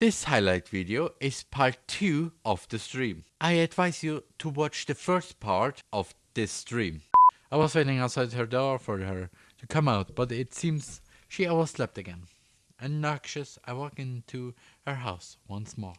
This highlight video is part 2 of the stream. I advise you to watch the first part of this stream. I was waiting outside her door for her to come out, but it seems she overslept again. Obnoxious, I walk into her house once more.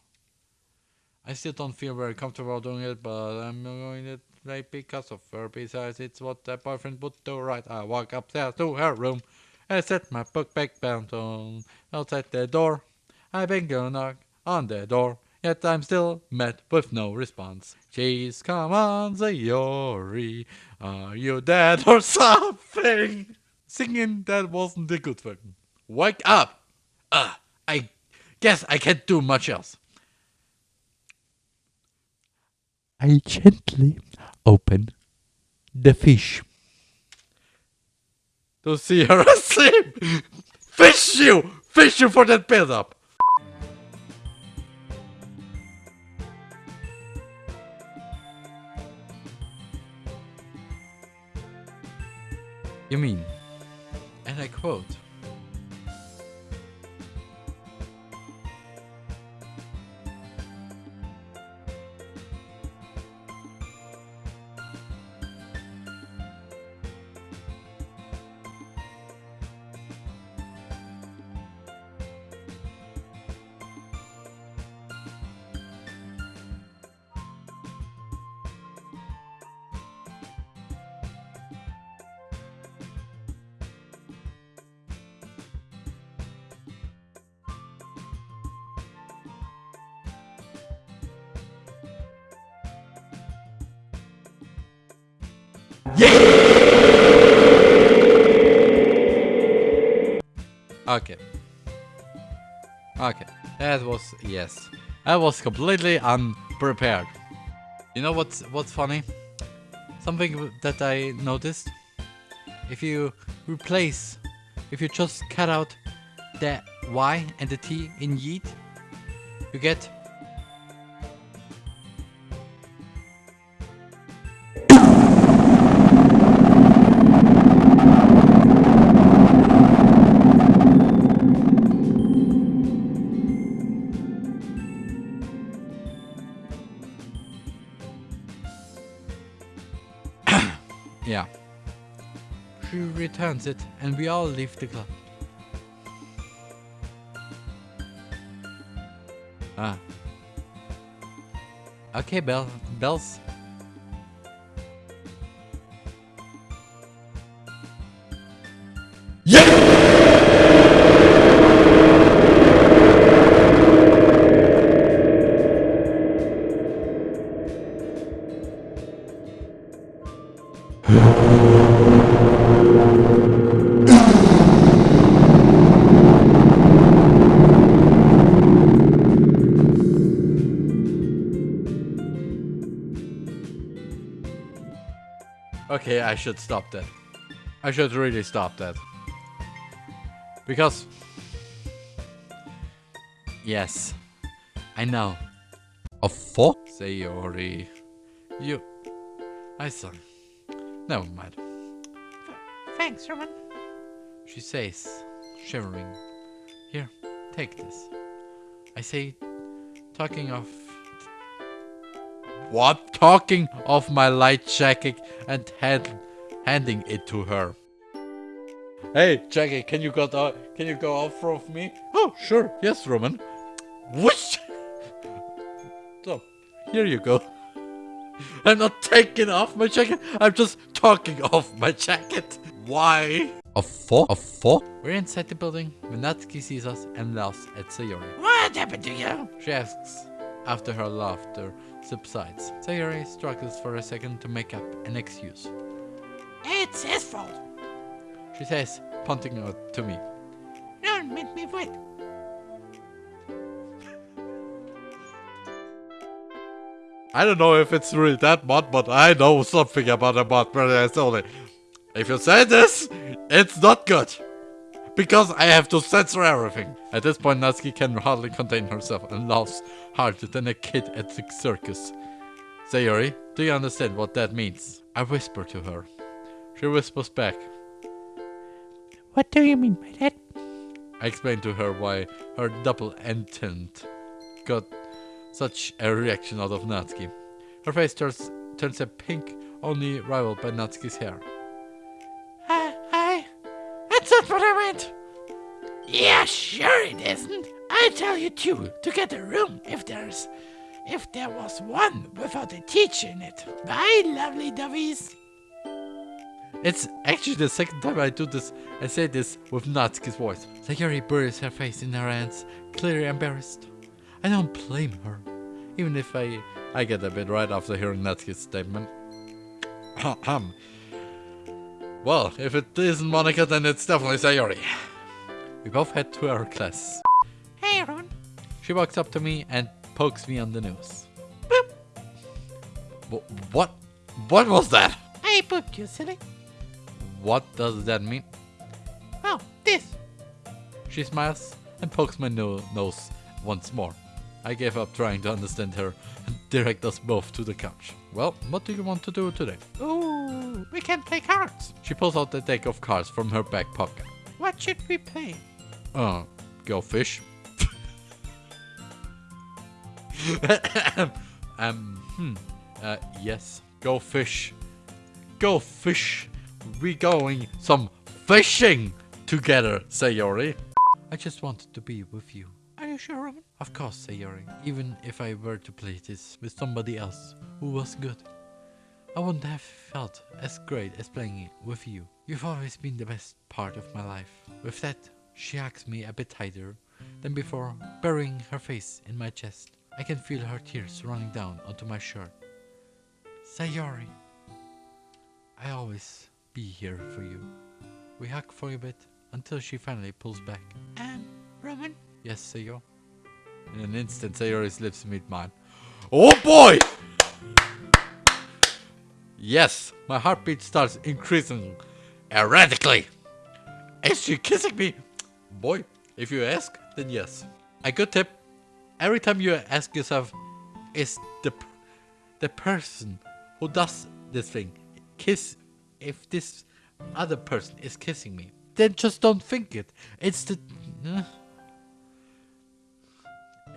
I still don't feel very comfortable doing it, but I'm going to play because of her. Besides, it's what a boyfriend would do, right? I walk upstairs to her room and set my book back down outside the door. I bang a knock on the door, yet I'm still met with no response. Jeez, come on, Sayori, are you dead or something? Singing that wasn't a good one. Wake up! Uh, I guess I can't do much else. I gently open the fish. To see her asleep! Fish you! Fish you for that build up! You mean, and I quote, Okay. Okay. That was yes. I was completely unprepared. You know what's what's funny? Something that I noticed. If you replace, if you just cut out the Y and the T in yeet, you get Yeah. She returns it and we all leave the club. Ah. Okay, Bell. Bells. Okay, I should stop that. I should really stop that. Because... Yes. I know. A fuck? Sayori. You... I saw. Never mind. Thanks, Roman. She says, shivering. Here, take this. I say, talking of... What? Talking of my light jacket and hand, handing it to her. Hey, Jackie, can you go out, uh, can you go off of me? Oh, sure. Yes, Roman. Whoosh! So, here you go. I'm not taking off my jacket. I'm just talking off my jacket. Why? A four? A four? We're inside the building when Natsuki sees us and laughs at Sayori. What happened to you? She asks after her laughter subsides. Sayori struggles for a second to make up an excuse. It's his fault. She says, pointing out to me. Don't make me wait. I don't know if it's really that mod, but I know something about a mod, brother only. If you say this, it's not good. Because I have to censor everything. At this point, Natsuki can hardly contain herself and laughs harder than a kid at the circus. Sayori, do you understand what that means? I whisper to her. She whispers back. What do you mean by that? I explain to her why her double intent got such a reaction out of Natsuki. Her face turns, turns a pink, only rivaled by Natsuki's hair. I, I, that's what I meant. Yeah, sure it isn't. I tell you too to get a room if there's, if there was one without a teacher in it. Bye, lovely dovies. It's actually the second time I do this. I say this with Natsuki's voice. Sayori buries her face in her hands, clearly embarrassed. I don't blame her, even if I I get a bit right after hearing Natsuki's statement. Ahem. Well, if it isn't Monika, then it's definitely Sayori. We both head to our class. Hey, Ron. She walks up to me and pokes me on the nose. Boop. Wh- What? What was that? I booped you, silly. What does that mean? Oh, this. She smiles and pokes my no- nose once more. I gave up trying to understand her and direct us both to the couch. Well, what do you want to do today? We can play cards. She pulls out a deck of cards from her back pocket. What should we play? Uh, go fish. um, hmm. Uh, yes. Go fish. Go fish. We going some fishing together, Sayori. I just wanted to be with you. Are you sure, Roman? Of course, Sayori. Even if I were to play this with somebody else who was good, I wouldn't have felt as great as playing it with you. You've always been the best part of my life. With that, she hugs me a bit tighter than before, burying her face in my chest. I can feel her tears running down onto my shirt. Sayori, I always be here for you. We hug for a bit until she finally pulls back. Um, Roman? Yes, Sayo. In an instant, Sayori's lips meet mine. Oh boy! Yes, my heartbeat starts increasing erratically. Is she kissing me? Boy, if you ask, then yes. A good tip: every time you ask yourself, "Is the the person who does this thing kiss? If this other person is kissing me, then just don't think it. It's the uh,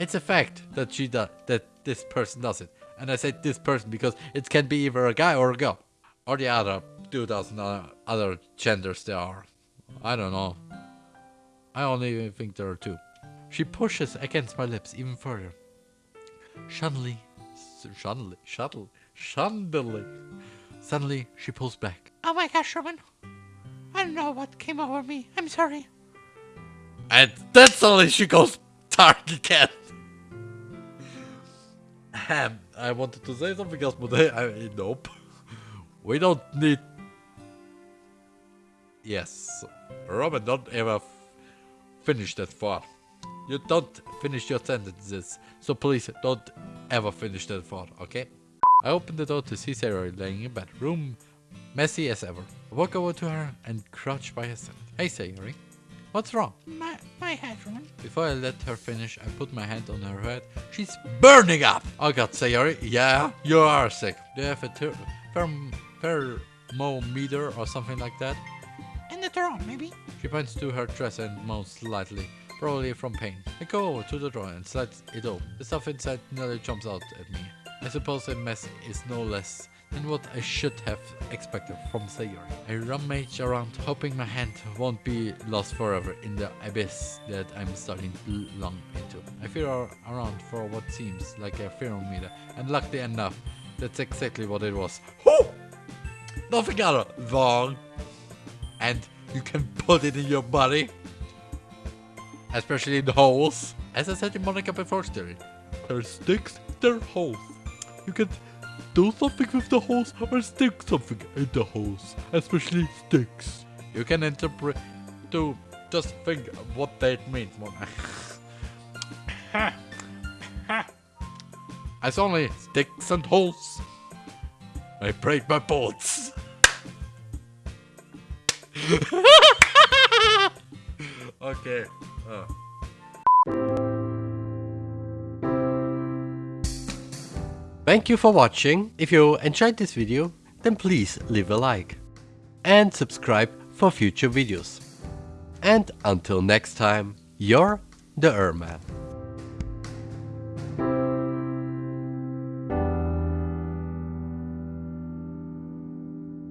it's a fact that she does that this person does it. And I say this person because it can be either a guy or a girl. Or the other 2000 other, other genders there are. I don't know. I only think there are two. She pushes against my lips even further. Suddenly, suddenly, shuttle, suddenly, suddenly she pulls back. Oh my gosh, Roman. I don't know what came over me. I'm sorry. And then suddenly she goes dark again. Um, I wanted to say something else, but I, I nope. We don't need. Yes, Robin, don't ever finish that thought. You don't finish your sentences, so please don't ever finish that thought, okay? I opened the door to see Sarah laying in bed, room messy as ever. I walk over to her and crouch by her side. Hey, Sayori, what's wrong? My, my head. Before I let her finish, I put my hand on her head. She's burning up! Oh god, Sayori, yeah, you are sick. Do you have a ter- therm- thermometer or something like that? In the drawer, maybe? She points to her dress and moans slightly, probably from pain. I go over to the drawer and slide it open. The stuff inside nearly jumps out at me. I suppose the mess is no less than what I should have expected from Sayori. I rummage around, hoping my hand won't be lost forever in the abyss that I'm starting to long into. I feel around for what seems like a thermometer, and luckily enough, that's exactly what it was. Whoo! Nothing other wrong. And you can put it in your body especially in the holes. As I said to Monika before, Sterling, there are sticks, there holes. You can do something with the holes or stick something in the holes, especially sticks. You can interpret to just think what that means, Monika. As only sticks and holes. I break my bones. okay. Uh. Thank you for watching. If you enjoyed this video, then please leave a like and subscribe for future videos. And until next time, you're the Erman.